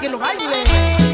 que lo baile.